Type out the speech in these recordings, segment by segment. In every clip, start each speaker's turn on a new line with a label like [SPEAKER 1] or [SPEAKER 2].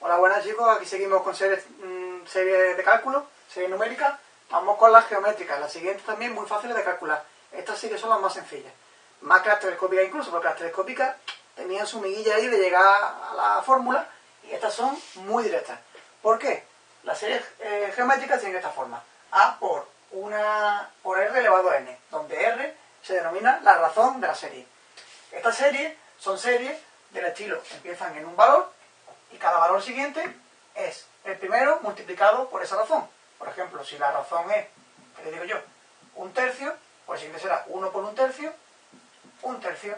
[SPEAKER 1] Hola, buenas chicos, aquí seguimos con series, mm, serie de cálculo, serie numérica. Vamos con las geométricas, las siguientes también muy fáciles de calcular. Estas sí que son las más sencillas. Más que las telescópicas incluso, porque las telescópicas tenían su miguilla ahí de llegar a la fórmula y estas son muy directas. ¿Por qué? Las series eh, geométricas tienen esta forma. A por, una, por R elevado a n, donde R se denomina la razón de la serie. Estas series son series del estilo, empiezan en un valor y cada valor siguiente es el primero multiplicado por esa razón. Por ejemplo, si la razón es, ¿qué le digo yo? Un tercio, pues el siguiente será 1 por un tercio, un tercio.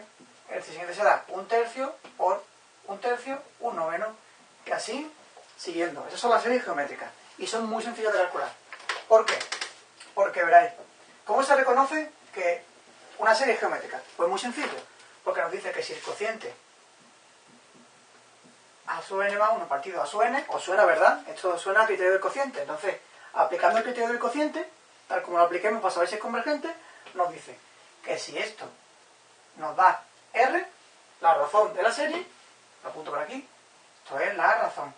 [SPEAKER 1] El siguiente será un tercio por un tercio, uno menos, y así siguiendo. Esas son las series geométricas y son muy sencillas de calcular. ¿Por qué? Porque veréis, ¿cómo se reconoce que una serie es geométrica? Pues muy sencillo, porque nos dice que si el cociente a sub n más 1 partido a sub n, os suena, ¿verdad? Esto suena al criterio del cociente. Entonces, aplicando el criterio del cociente, tal como lo apliquemos para saber si es convergente, nos dice que si esto nos da R, la razón de la serie, lo apunto por aquí, esto es la razón.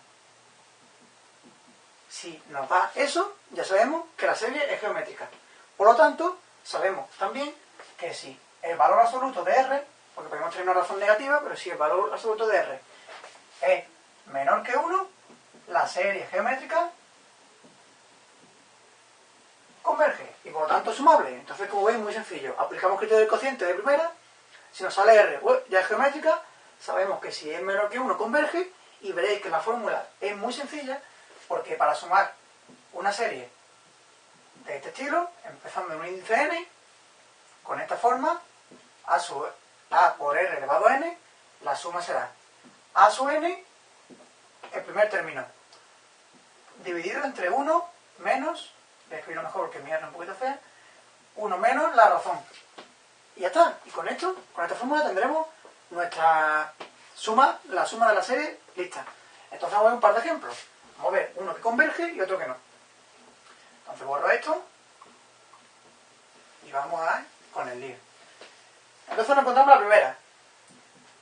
[SPEAKER 1] Si nos da eso, ya sabemos que la serie es geométrica. Por lo tanto, sabemos también que si el valor absoluto de R, porque podemos tener una razón negativa, pero si el valor absoluto de R es menor que 1, la serie geométrica converge y por lo tanto es sumable. Entonces, como veis, muy sencillo. Aplicamos criterio del cociente de primera, si nos sale R ya es geométrica, sabemos que si es menor que 1 converge y veréis que la fórmula es muy sencilla porque para sumar una serie de este estilo, empezando en un índice n, con esta forma, a, a por r elevado a n, la suma será a sub n, el primer término, dividido entre 1 menos, voy a escribirlo mejor porque mi es un poquito fea, 1 menos la razón. Y ya está. Y con esto, con esta fórmula tendremos nuestra suma, la suma de la serie lista. Entonces vamos a ver un par de ejemplos. Vamos a ver uno que converge y otro que no. Entonces borro esto y vamos a con el lío. Entonces nos encontramos la primera.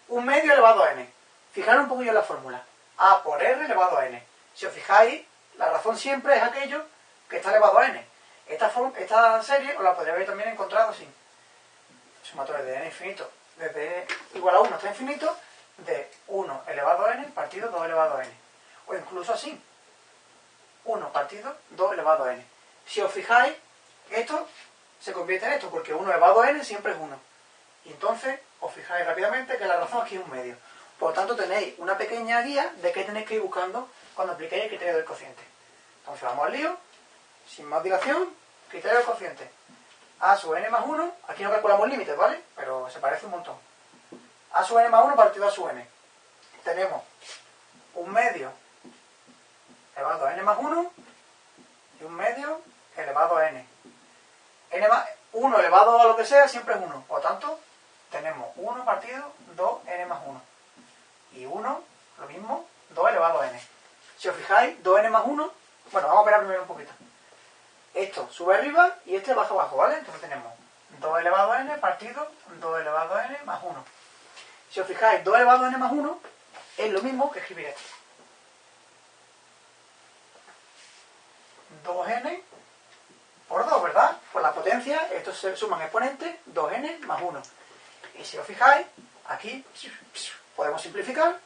[SPEAKER 1] Un medio elevado a n. Fijaros un poquillo en la fórmula. A por R elevado a n. Si os fijáis, la razón siempre es aquello que está elevado a n. Esta, serie os la podría haber también encontrado así. Sumatorio de n infinito desde igual a 1 hasta infinito de 1 elevado a n partido 2 elevado a n. O incluso así. 1 partido 2 elevado a n. Si os fijáis, esto se convierte en esto, porque 1 elevado a n siempre es 1. Y entonces os fijáis rápidamente que la razón aquí es un medio. Por lo tanto, tenéis una pequeña guía de qué tenéis que ir buscando cuando apliquéis el criterio del cociente. Entonces vamos al lío, sin más dilación, criterio del cociente. A sub n más 1, aquí no calculamos límites, ¿vale? Pero se parece un montón. A sub n más 1 partido a sub n. Tenemos un medio elevado a n más 1 y un medio elevado a n. n más 1 elevado a lo que sea siempre es 1. Por lo tanto, tenemos 1 partido 2n más 1. Y 1, lo mismo, 2 elevado a n. Si os fijáis, 2n más 1, bueno, vamos a operar primero un poquito. Esto sube arriba y este baja abajo, ¿vale? Entonces tenemos 2 elevado a n partido 2 elevado a n más 1. Si os fijáis, 2 elevado a n más 1 es lo mismo que escribir esto. 2n por 2, ¿verdad? Por la potencia, estos se suman exponentes, 2n más 1. Y si os fijáis, aquí podemos simplificar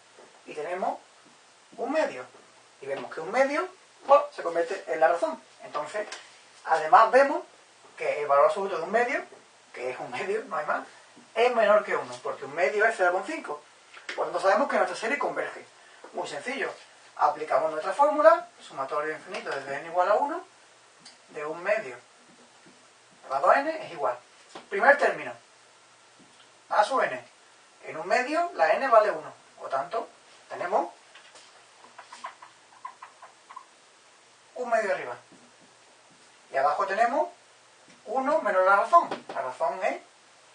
[SPEAKER 1] y tenemos un medio. Y vemos que un medio se convierte en la razón. Entonces, además vemos que el valor absoluto de un medio, que es un medio, no hay más, es menor que 1, porque un medio es 0,5. Por tanto, sabemos que nuestra serie converge. Muy sencillo. Aplicamos nuestra fórmula, sumatorio infinito desde n igual a 1, de un medio elevado a n es igual. Primer término, a sub n. En un medio, la n vale 1. Por tanto, tenemos un medio arriba. Y abajo tenemos 1 menos la razón. La razón es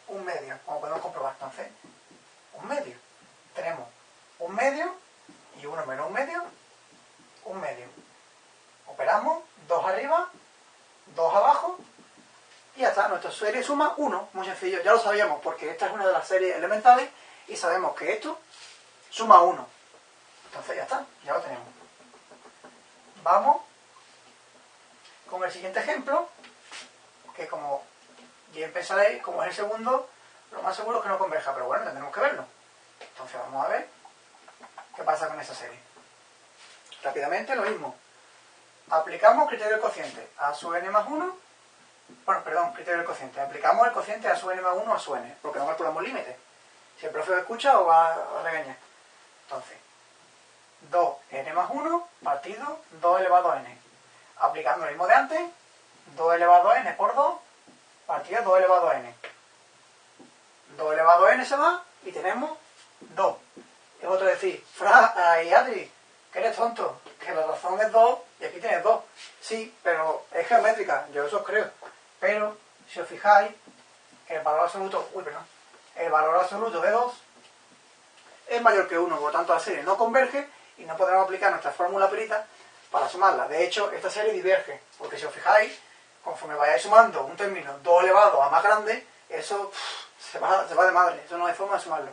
[SPEAKER 1] un medio, como podemos comprobar. Entonces, un medio. Tenemos un medio y 1 menos un medio, un medio. Operamos 2 arriba, 2 abajo y ya está. Nuestra serie suma 1. Muy sencillo. Ya lo sabíamos porque esta es una de las series elementales y sabemos que esto suma 1. Entonces ya está, ya lo tenemos. Vamos con el siguiente ejemplo, que como bien pensaréis, como es el segundo, lo más seguro es que no converja, pero bueno, tendremos que verlo. Entonces vamos a ver qué pasa con esa serie. Rápidamente lo mismo. Aplicamos criterio del cociente a su n más 1. Bueno, perdón, criterio del cociente. Aplicamos el cociente a su n más 1 a su n, porque no calculamos límite. Si el profe lo escucha o va a regañar. Entonces, 2n más 1 partido 2 elevado a n. Aplicando lo mismo de antes, 2 elevado a n por 2 partido 2 elevado a n. 2 elevado a n se va y tenemos 2. Es otro decir, Fra, ay Adri, que eres tonto, que la razón es 2 y aquí tienes 2. Sí, pero es geométrica, yo eso creo. Pero, si os fijáis, el valor absoluto, uy, perdón, el valor absoluto de 2 es mayor que 1, por lo tanto la serie no converge y no podremos aplicar nuestra fórmula perita para sumarla. De hecho, esta serie diverge, porque si os fijáis, conforme vayáis sumando un término 2 elevado a más grande, eso se, va, de madre, eso no hay forma de sumarlo.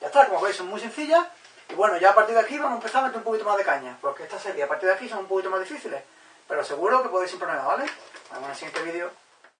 [SPEAKER 1] Ya está, como veis son muy sencillas, y bueno, ya a partir de aquí vamos a empezar a meter un poquito más de caña, porque esta serie a partir de aquí son un poquito más difíciles, pero seguro que podéis sin problema, ¿vale? Nos vemos el siguiente vídeo.